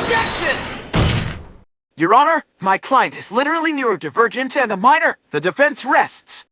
Objection! Your Honor, my client is literally neurodivergent and a minor. The defense rests.